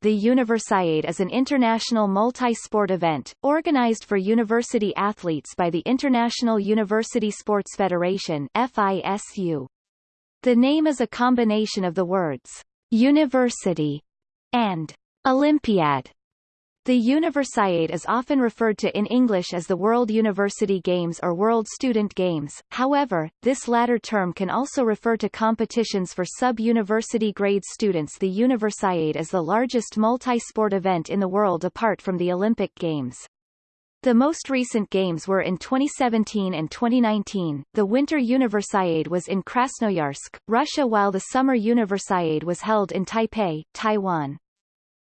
the Universiade is an international multi-sport event, organized for university athletes by the International University Sports Federation FISU. The name is a combination of the words, university and Olympiad, the Universiade is often referred to in English as the World University Games or World Student Games, however, this latter term can also refer to competitions for sub-university grade students The Universiade is the largest multi-sport event in the world apart from the Olympic Games. The most recent games were in 2017 and 2019. The Winter Universiade was in Krasnoyarsk, Russia while the Summer Universiade was held in Taipei, Taiwan.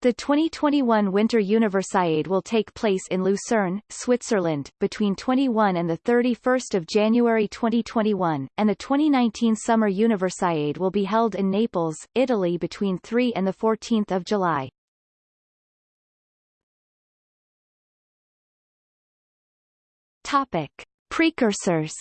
The 2021 Winter Universiade will take place in Lucerne, Switzerland, between 21 and 31 January 2021, and the 2019 Summer Universiade will be held in Naples, Italy between 3 and 14 July. Topic. Precursors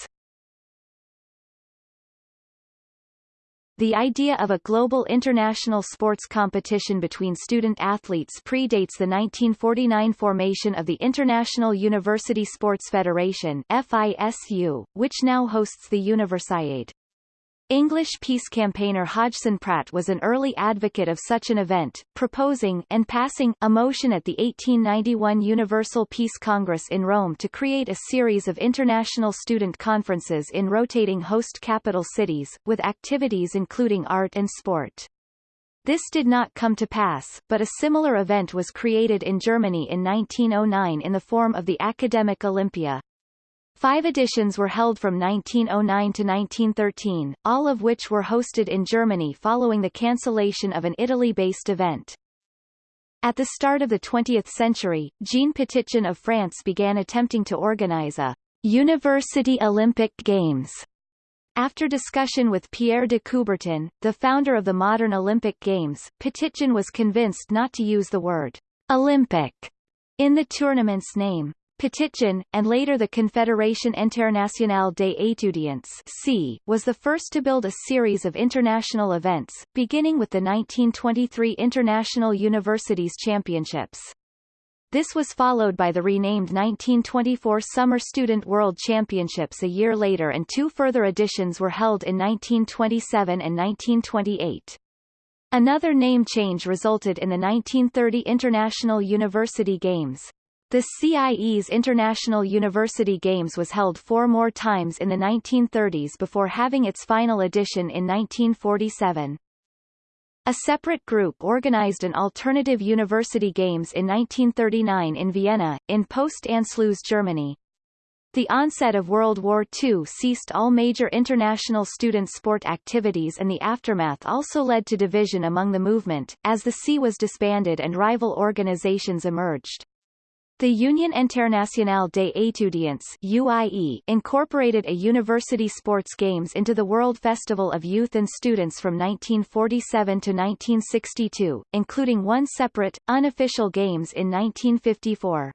The idea of a global international sports competition between student athletes predates the 1949 formation of the International University Sports Federation FISU, which now hosts the Universiade. English peace campaigner Hodgson Pratt was an early advocate of such an event, proposing and passing a motion at the 1891 Universal Peace Congress in Rome to create a series of international student conferences in rotating host capital cities, with activities including art and sport. This did not come to pass, but a similar event was created in Germany in 1909 in the form of the Academic Olympia. Five editions were held from 1909 to 1913, all of which were hosted in Germany following the cancellation of an Italy-based event. At the start of the 20th century, Jean Petitjean of France began attempting to organize a University Olympic Games. After discussion with Pierre de Coubertin, the founder of the modern Olympic Games, Petitjean was convinced not to use the word Olympic in the tournament's name. Petitjean, and later the Confédération Internationale des Étudiants CIE, was the first to build a series of international events, beginning with the 1923 International Universities Championships. This was followed by the renamed 1924 Summer Student World Championships a year later and two further editions were held in 1927 and 1928. Another name change resulted in the 1930 International University Games. The CIE's International University Games was held four more times in the 1930s before having its final edition in 1947. A separate group organized an alternative university games in 1939 in Vienna, in Post-Anschluss Germany. The onset of World War II ceased all major international student sport activities and the aftermath also led to division among the movement, as the CIE was disbanded and rival organizations emerged. The Union Internationale des Étudiants UIE incorporated a university sports games into the World Festival of Youth and Students from 1947 to 1962, including one separate, unofficial games in 1954.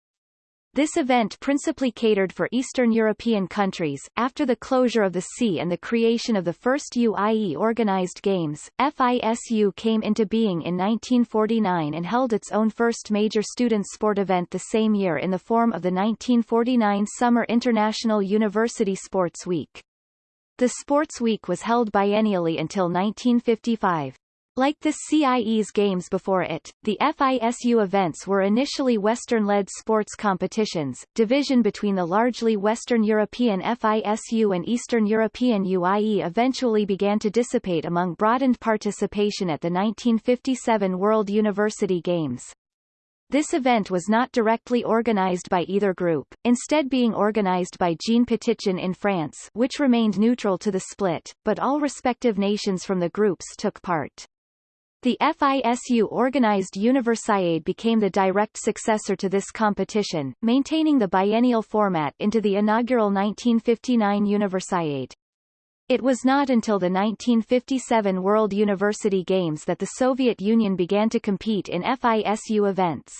This event principally catered for Eastern European countries. After the closure of the CIE and the creation of the first UIE organized games, FISU came into being in 1949 and held its own first major student sport event the same year in the form of the 1949 Summer International University Sports Week. The Sports Week was held biennially until 1955. Like the CIE's games before it, the FISU events were initially Western-led sports competitions. Division between the largely Western European FISU and Eastern European UIE eventually began to dissipate among broadened participation at the 1957 World University Games. This event was not directly organized by either group, instead being organized by Jean Petitjean in France which remained neutral to the split, but all respective nations from the groups took part. The FISU organized Universiade became the direct successor to this competition, maintaining the biennial format into the inaugural 1959 Universiade. It was not until the 1957 World University Games that the Soviet Union began to compete in FISU events.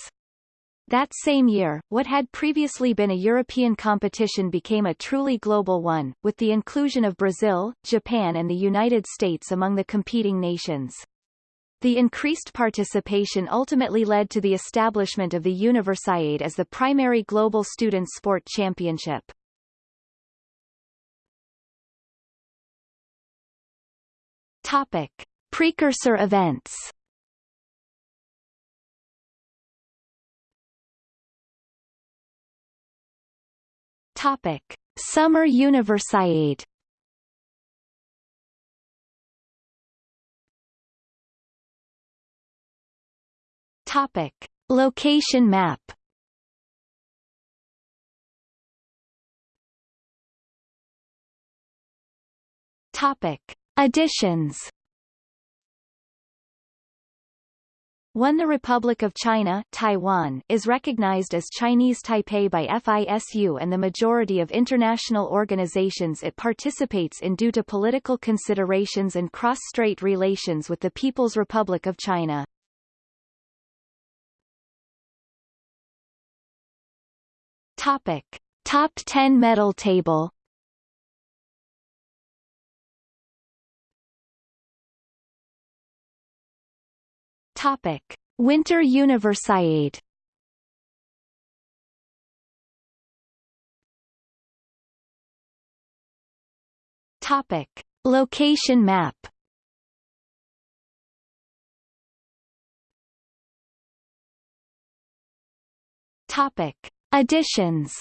That same year, what had previously been a European competition became a truly global one, with the inclusion of Brazil, Japan and the United States among the competing nations. The increased participation ultimately led to the establishment of the Universiade as the primary global student sport championship. Topic. Precursor events Topic: Summer Universiade. Topic: Location map. Topic: Additions. When The Republic of China Taiwan is recognized as Chinese Taipei by FISU and the majority of international organizations it participates in due to political considerations and cross-strait relations with the People's Republic of China. Topic. Top 10 medal table Topic: Winter Universiade. Topic: Location map. Topic: Additions.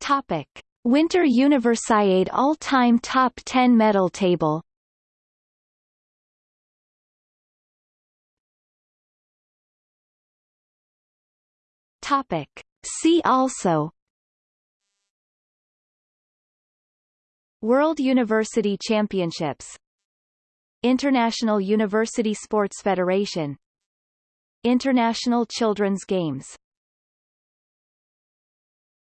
Topic: Winter Universiade all-time top 10 medal table Topic. See also World University Championships International University Sports Federation. International Children's Games